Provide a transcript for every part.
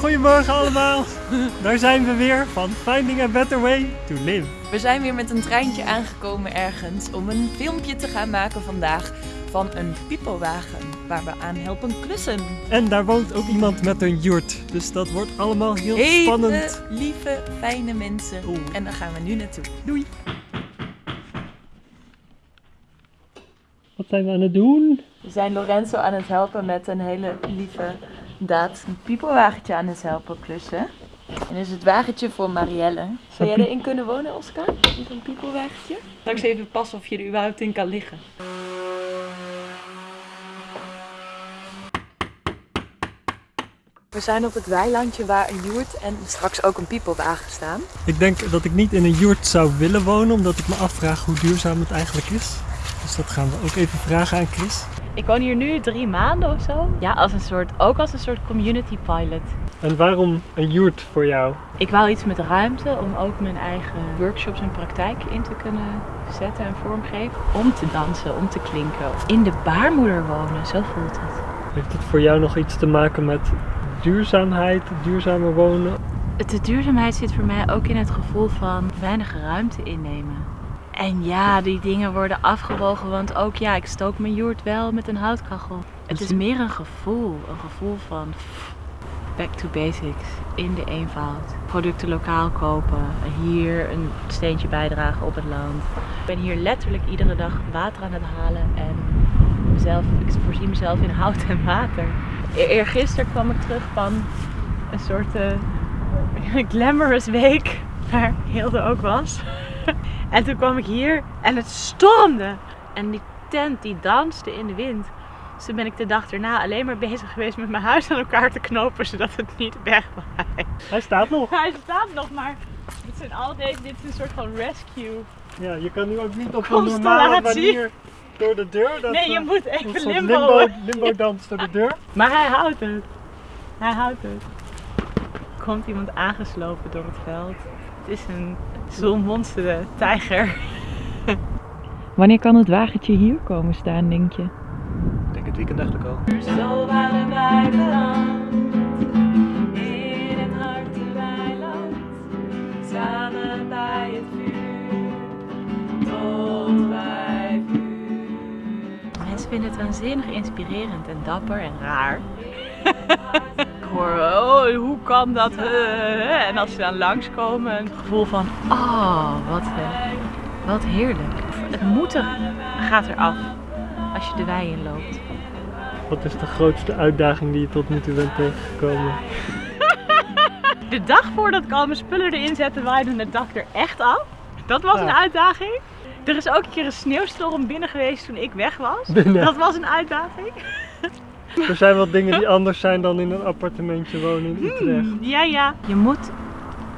Goedemorgen allemaal, daar zijn we weer van Finding a Better Way to Live. We zijn weer met een treintje aangekomen ergens om een filmpje te gaan maken vandaag van een pipowagen waar we aan helpen klussen. En daar woont ook iemand met een jurt, dus dat wordt allemaal heel Hele spannend. lieve, fijne mensen. Oeh. En daar gaan we nu naartoe. Doei! Wat zijn we aan het doen? We zijn Lorenzo aan het helpen met een hele lieve daad een piepelwagentje aan het helpen klussen. En dit is het wagentje voor Marielle. Zou jij erin kunnen wonen, Oscar? In zo'n piepelwagentje? Straks even passen of je er überhaupt in kan liggen. We zijn op het weilandje waar een joert en straks ook een piepelwagen staan. Ik denk dat ik niet in een jurt zou willen wonen, omdat ik me afvraag hoe duurzaam het eigenlijk is. Dus dat gaan we ook even vragen aan Chris. Ik woon hier nu drie maanden of zo. Ja, als een soort, ook als een soort community pilot. En waarom een jurt voor jou? Ik wou iets met ruimte om ook mijn eigen workshops en praktijk in te kunnen zetten en vormgeven. Om te dansen, om te klinken. In de baarmoeder wonen, zo voelt het. Heeft het voor jou nog iets te maken met duurzaamheid, duurzamer wonen? De duurzaamheid zit voor mij ook in het gevoel van weinig ruimte innemen. En ja, die dingen worden afgewogen, want ook ja, ik stook mijn joert wel met een houtkachel. Het is meer een gevoel, een gevoel van back to basics, in de eenvoud. Producten lokaal kopen, hier een steentje bijdragen op het land. Ik ben hier letterlijk iedere dag water aan het halen en mezelf, ik voorzie mezelf in hout en water. E- Eergisteren kwam ik terug van een soort eh, glamorous week, waar Hilde ook was. En toen kwam ik hier en het stormde. En die tent die danste in de wind. Dus toen ben ik de dag erna alleen maar bezig geweest met mijn huis aan elkaar te knopen, zodat het niet wegwaait. Hij staat nog. Hij staat nog, maar dit zijn al deze, dit is een soort van rescue. Ja, je kan nu ook niet op een normale manier door de deur. Dat, Nee, je eh, moet even limbo. limbo, limbo dans door de deur. Maar hij houdt het. Hij houdt het. Komt iemand aangeslopen door het veld. Het is een zonmonster tijger. Wanneer kan het wagentje hier komen staan, denk je? Ik denk het weekend eigenlijk al. Zo waren wij beland in het harte weiland, samen bij het vuur, tot bij vuur. Mensen vinden het waanzinnig inspirerend en dapper en raar. Oh, hoe kan dat? Eh, En als ze dan langskomen, een gevoel van, oh, wat, eh, wat heerlijk. Het moeten gaat eraf als je de wei in loopt. Wat is de grootste uitdaging die je tot nu toe bent tegengekomen? De dag voordat ik al mijn spullen erin zette, waaide het dak er echt af. Dat was Ja. een uitdaging. Er is ook een keer een sneeuwstorm binnen geweest toen ik weg was. Binnen. Dat was een uitdaging. Er zijn wel dingen die anders zijn dan in een appartementje wonen in Utrecht. Ja, ja. Je moet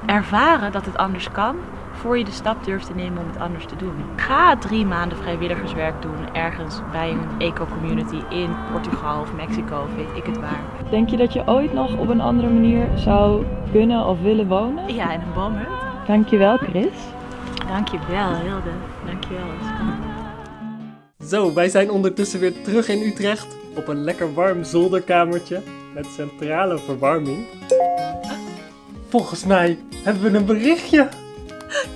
ervaren dat het anders kan voor je de stap durft te nemen om het anders te doen. Ga drie maanden vrijwilligerswerk doen ergens bij een eco-community in Portugal of Mexico of weet ik het waar. Denk je dat je ooit nog op een andere manier zou kunnen of willen wonen? Ja, in een boomhut. Dankjewel Chris. Dankjewel Hilde. Dankjewel Oscar. Zo, wij zijn ondertussen weer terug in Utrecht op een lekker warm zolderkamertje met centrale verwarming. Volgens mij hebben we een berichtje.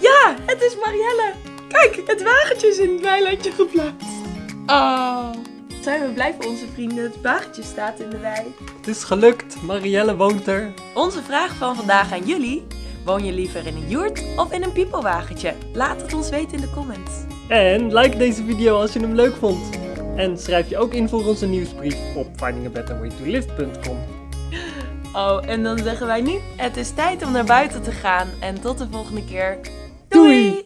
Ja, het is Marielle. Kijk, het wagentje is in het weilandje geplaatst. Oh. Zijn we blij voor onze vrienden. Het wagentje staat in de wei. Het is gelukt, Marielle woont er. Onze vraag van vandaag aan jullie. Woon je liever in een joert of in een piepelwagentje? Laat het ons weten in de comments. En like deze video als je hem leuk vond. En schrijf je ook in voor onze nieuwsbrief op findingabetterwaytolive.com. Oh, en dan zeggen wij nu: het is tijd om naar buiten te gaan. En tot de volgende keer. Doei!